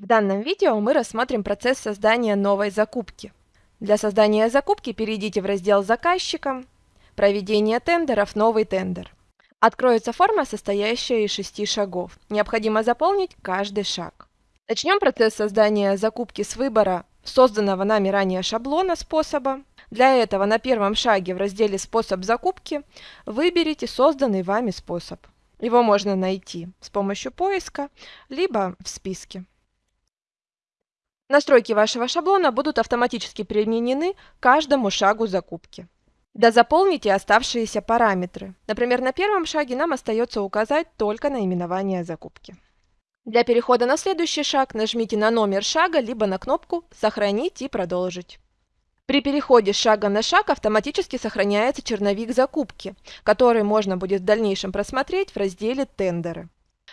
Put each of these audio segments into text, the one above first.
В данном видео мы рассмотрим процесс создания новой закупки. Для создания закупки перейдите в раздел «Заказчика», «Проведение тендеров», «Новый тендер». Откроется форма, состоящая из шести шагов. Необходимо заполнить каждый шаг. Начнем процесс создания закупки с выбора созданного нами ранее шаблона способа. Для этого на первом шаге в разделе «Способ закупки» выберите созданный вами способ. Его можно найти с помощью поиска, либо в списке. Настройки вашего шаблона будут автоматически применены каждому шагу закупки. Дозаполните оставшиеся параметры. Например, на первом шаге нам остается указать только наименование закупки. Для перехода на следующий шаг нажмите на номер шага, либо на кнопку «Сохранить и продолжить». При переходе с шага на шаг автоматически сохраняется черновик закупки, который можно будет в дальнейшем просмотреть в разделе «Тендеры».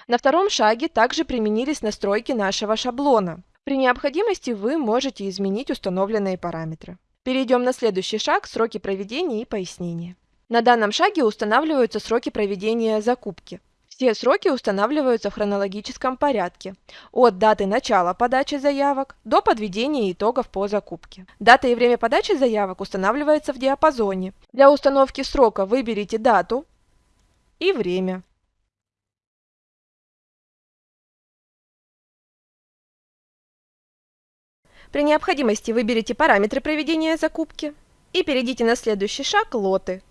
На втором шаге также применились настройки нашего шаблона. При необходимости вы можете изменить установленные параметры. Перейдем на следующий шаг – сроки проведения и пояснения. На данном шаге устанавливаются сроки проведения закупки. Все сроки устанавливаются в хронологическом порядке, от даты начала подачи заявок до подведения итогов по закупке. Дата и время подачи заявок устанавливается в диапазоне. Для установки срока выберите дату и время. При необходимости выберите параметры проведения закупки и перейдите на следующий шаг «Лоты».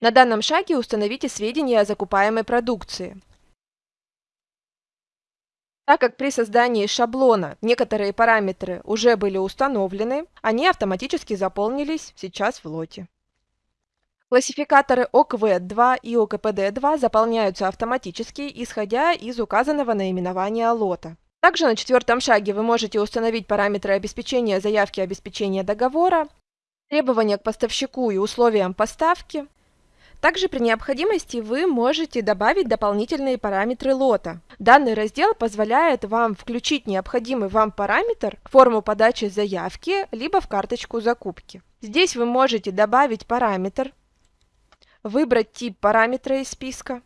На данном шаге установите сведения о закупаемой продукции. Так как при создании шаблона некоторые параметры уже были установлены, они автоматически заполнились сейчас в лоте. Классификаторы ОКВ-2 и ОКПД-2 заполняются автоматически, исходя из указанного наименования лота. Также на четвертом шаге вы можете установить параметры обеспечения заявки обеспечения договора, требования к поставщику и условиям поставки. Также при необходимости вы можете добавить дополнительные параметры лота. Данный раздел позволяет вам включить необходимый вам параметр в форму подачи заявки, либо в карточку закупки. Здесь вы можете добавить параметр, выбрать тип параметра из списка,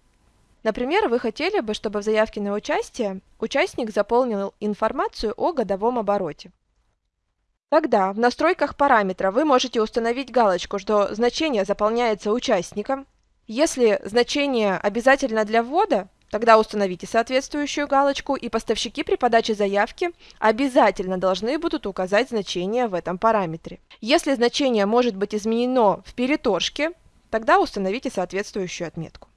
Например, вы хотели бы, чтобы в заявке на участие участник заполнил информацию о годовом обороте. Тогда в настройках параметра вы можете установить галочку, что значение заполняется участником. Если значение обязательно для ввода, тогда установите соответствующую галочку, и поставщики при подаче заявки обязательно должны будут указать значение в этом параметре. Если значение может быть изменено в переторжке, тогда установите соответствующую отметку.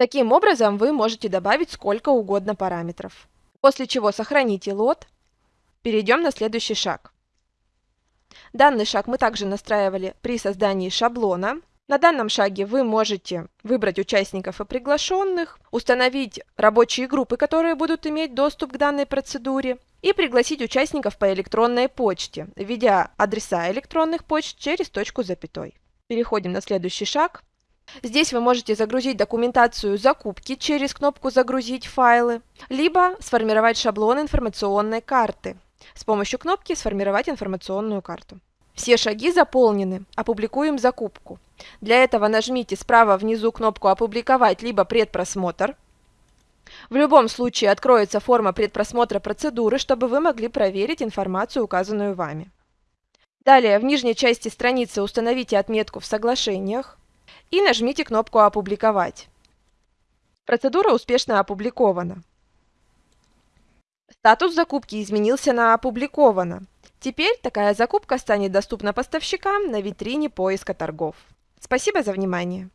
Таким образом, вы можете добавить сколько угодно параметров. После чего сохраните лот. Перейдем на следующий шаг. Данный шаг мы также настраивали при создании шаблона. На данном шаге вы можете выбрать участников и приглашенных, установить рабочие группы, которые будут иметь доступ к данной процедуре, и пригласить участников по электронной почте, введя адреса электронных почт через точку запятой. Переходим на следующий шаг. Здесь вы можете загрузить документацию закупки через кнопку «Загрузить файлы», либо сформировать шаблон информационной карты с помощью кнопки «Сформировать информационную карту». Все шаги заполнены. Опубликуем закупку. Для этого нажмите справа внизу кнопку «Опубликовать» либо «Предпросмотр». В любом случае откроется форма предпросмотра процедуры, чтобы вы могли проверить информацию, указанную вами. Далее в нижней части страницы установите отметку в соглашениях и нажмите кнопку «Опубликовать». Процедура успешно опубликована. Статус закупки изменился на «Опубликовано». Теперь такая закупка станет доступна поставщикам на витрине поиска торгов. Спасибо за внимание!